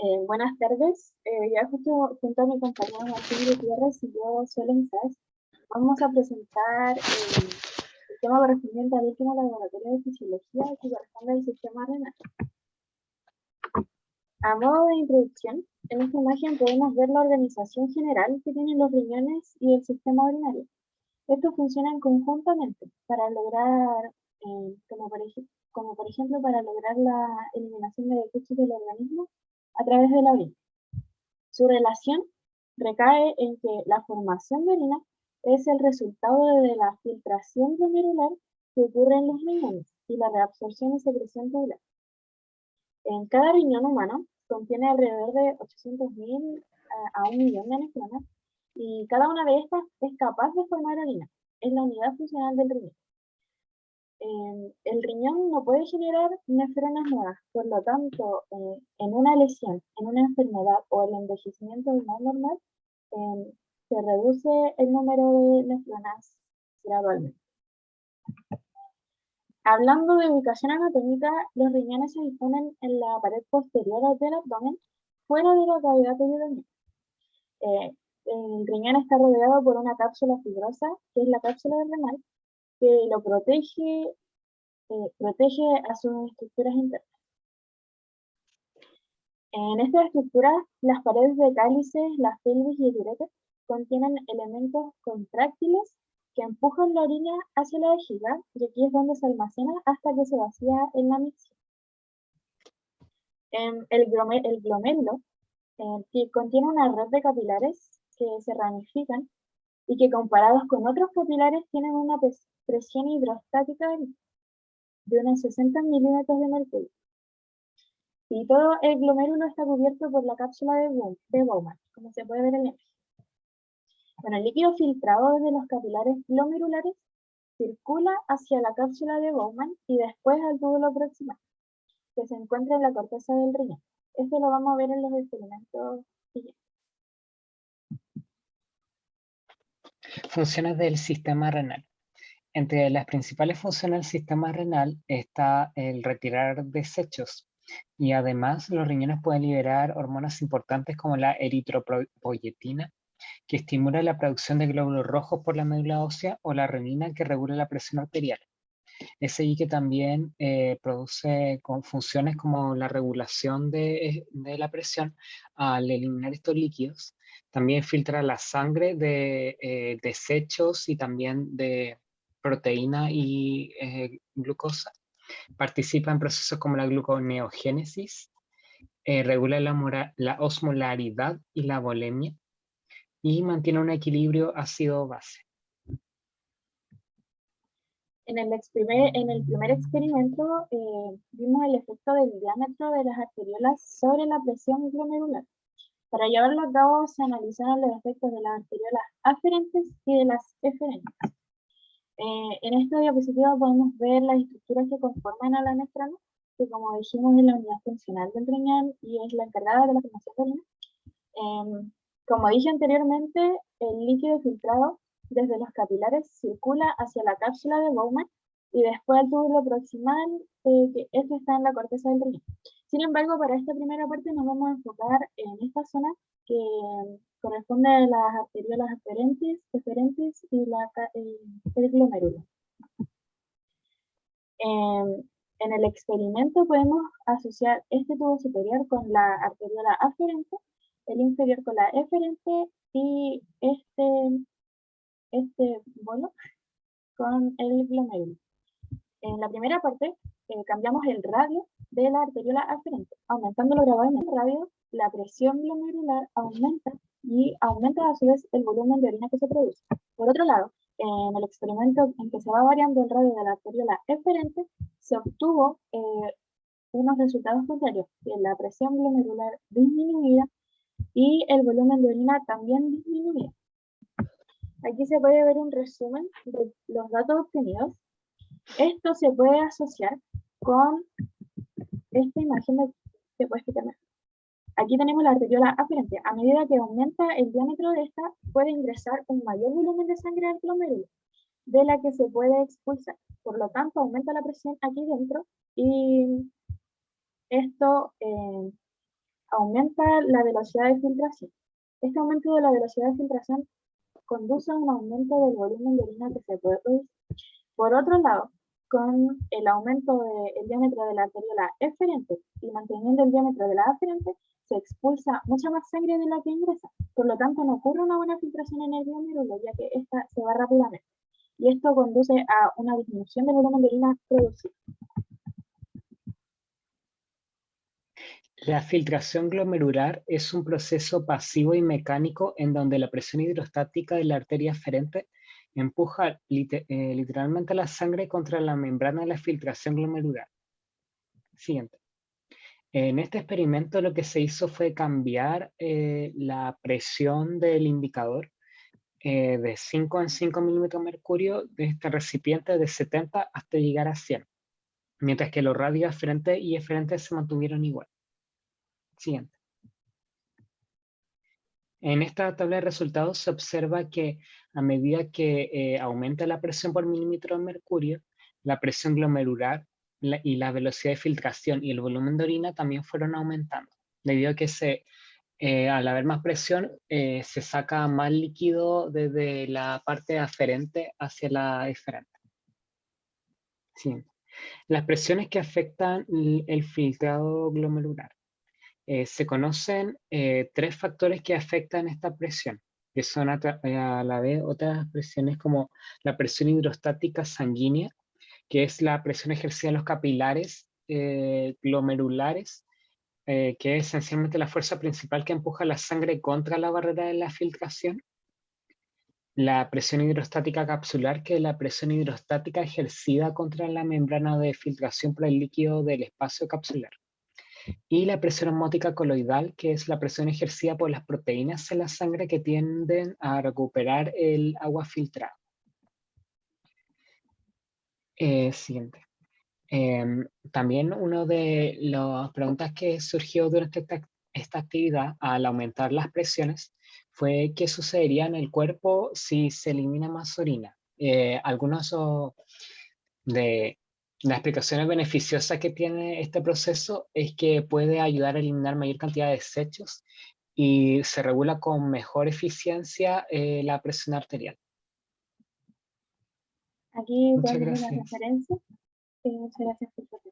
Eh, buenas tardes. Eh, ya justo junto a mi compañero Martín Gutiérrez y yo, Suelen Saez, vamos a presentar eh, el tema correspondiente al último laboratorio de fisiología que corresponde al sistema renal. A modo de introducción, en esta imagen podemos ver la organización general que tienen los riñones y el sistema urinario. Estos funcionan conjuntamente para lograr, como, por, como por ejemplo para lograr la eliminación de desechos del organismo a través de la orina. Su relación recae en que la formación de orina es el resultado de la filtración glomerular que ocurre en los riñones y la reabsorción y secreción tubular. En cada riñón humano contiene alrededor de 800.000 a un millón de nefronas y cada una de estas es capaz de formar orina. Es la unidad funcional del riñón el riñón no puede generar nefronas nuevas, por lo tanto, en una lesión, en una enfermedad o el envejecimiento renal normal, em, se reduce el número de nefronas gradualmente. Hablando de ubicación anatómica, los riñones se disponen en la pared posterior del abdomen, fuera de la cavidad peritoneal. Eh, el riñón está rodeado por una cápsula fibrosa, que es la cápsula renal, que lo protege, eh, protege a sus estructuras internas. En estas estructuras, las paredes de cálices, las pelvis y el ureter contienen elementos contráctiles que empujan la orina hacia la vejiga y aquí es donde se almacena hasta que se vacía en la micción. el, el glomérulo eh, contiene una red de capilares que se ramifican y que comparados con otros capilares tienen una presión hidrostática de unos 60 milímetros de mercurio. Y todo el glomérulo está cubierto por la cápsula de, Bowman, como se puede ver en la imagen. Bueno, el líquido filtrado desde los capilares glomerulares circula hacia la cápsula de Bowman y después al túbulo proximal, que se encuentra en la corteza del riñón. Esto lo vamos a ver en los experimentos siguientes. Funciones del sistema renal. Entre las principales funciones del sistema renal está el retirar desechos y además los riñones pueden liberar hormonas importantes como la eritropoyetina, que estimula la producción de glóbulos rojos por la médula ósea o la renina que regula la presión arterial. Ahí que también eh, produce funciones como la regulación de, de, la presión al eliminar estos líquidos. También filtra la sangre de eh, desechos y también de proteína y eh, glucosa. Participa en procesos como la gluconeogénesis, regula la, la osmolaridad y la volemia y mantiene un equilibrio ácido-base. En el, primer, en el primer experimento eh, vimos el efecto del diámetro de las arteriolas sobre la presión glomerular. Para llevarlo a cabo se analizaron los efectos de las arteriolas aferentes y de las eferentes. Eh, en esta diapositiva podemos ver las estructuras que conforman a la nefrona, que como dijimos es la unidad funcional del riñón y es la encargada de la formación de orina. Em, como dije anteriormente, el líquido filtrado desde los capilares circula hacia la cápsula de Bowman y después al túbulo proximal, eh, que este está en la corteza del riñón. Sin embargo, para esta primera parte nos vamos a enfocar en esta zona que corresponde a las arteriolas aferentes, deferentes y la, el glomérulo. en el experimento podemos asociar este tubo superior con la arteriola aferente, el inferior con la eferente y este este bolo con el glomérulo. En la primera parte eh, cambiamos el radio de la arteriola aferente. Aumentando lo grabado en el radio, la presión glomerular aumenta y aumenta a su vez el volumen de orina que se produce. Por otro lado, en el experimento en que se va variando el radio de la arteriola eferente, se obtuvo eh, unos resultados contrarios, la presión glomerular disminuida y el volumen de orina también disminuía. Aquí se puede ver un resumen de los datos obtenidos. Esto se puede asociar con esta imagen que puedes quitar Aquí tenemos la arteriola aferente. A medida que aumenta el diámetro de esta, puede ingresar un mayor volumen de sangre al glomérulo, de la que se puede expulsar. Por lo tanto, aumenta la presión aquí dentro y esto eh, aumenta la velocidad de filtración. Este aumento de la velocidad de filtración conduce a un aumento del volumen de orina que se puede producir. Por otro lado, con el aumento del diámetro de la arteriola eferente y manteniendo el diámetro de la aferente, se expulsa mucha más sangre de la que ingresa. Por lo tanto, no ocurre una buena filtración en el glomérulo, ya que esta se va rápidamente. Y esto conduce a una disminución del volumen de orina producido. La filtración glomerular es un proceso pasivo y mecánico en donde la presión hidrostática de la arteria aferente empuja eh, literalmente la sangre contra la membrana de la filtración glomerular. Siguiente. En este experimento lo que se hizo fue cambiar eh, la presión del indicador eh, de 5 en 5 milímetros mercurio de este recipiente de 70 hasta llegar a 100, mientras que los radios aferentes y eferentes se mantuvieron igual. Siguiente. En esta tabla de resultados se observa que a medida que eh, aumenta la presión por milímetro de mercurio, la presión glomerular y la velocidad de filtración y el volumen de orina también fueron aumentando, debido a que se, eh, al haber más presión eh, se saca más líquido desde la parte aferente hacia la eferente. Las presiones que afectan el filtrado glomerular. Eh, se conocen eh, tres factores que afectan esta presión, que son a, la vez otras presiones como la presión hidrostática sanguínea, que es la presión ejercida en los capilares eh, glomerulares, que es esencialmente la fuerza principal que empuja la sangre contra la barrera de la filtración. La presión hidrostática capsular, que es la presión hidrostática ejercida contra la membrana de filtración por el líquido del espacio capsular y la presión osmótica coloidal, que es la presión ejercida por las proteínas en la sangre que tienden a recuperar el agua filtrada. Eh, siguiente. Em, también una de las preguntas que surgió durante esta, actividad al aumentar las presiones fue qué sucedería en el cuerpo si se elimina más orina. Eh, algunos de las explicaciones beneficiosas que tiene este proceso es que puede ayudar a eliminar mayor cantidad de desechos y se regula con mejor eficiencia eh, la presión arterial. Aquí muchas gracias. referencia. Eh, muchas gracias por